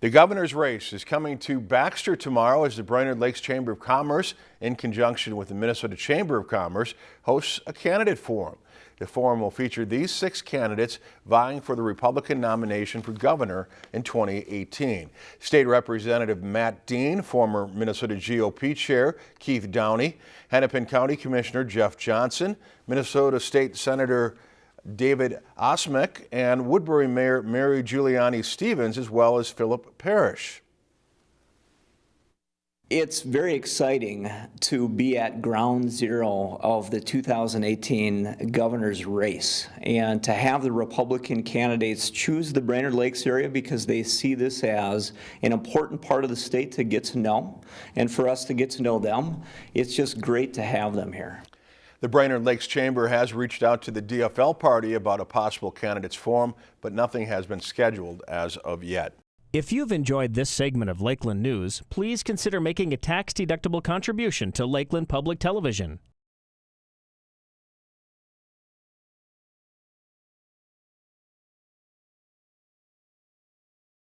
The governor's race is coming to Baxter tomorrow as the Brainerd Lakes Chamber of Commerce, in conjunction with the Minnesota Chamber of Commerce, hosts a candidate forum. The forum will feature these six candidates vying for the Republican nomination for governor in 2018. State Representative Matt Dean, former Minnesota GOP Chair Keith Downey, Hennepin County Commissioner Jeff Johnson, Minnesota State Senator David Osmek and Woodbury Mayor Mary Giuliani Stephens, as well as Phillip Parrish. It's very exciting to be at ground zero of the 2018 governor's race and to have the Republican candidates choose the Brainerd Lakes area because they see this as an important part of the state to get to know and for us to get to know them. It's just great to have them here. The Brainerd Lakes Chamber has reached out to the DFL party about a possible candidates forum, but nothing has been scheduled as of yet. If you've enjoyed this segment of Lakeland News, please consider making a tax-deductible contribution to Lakeland Public Television.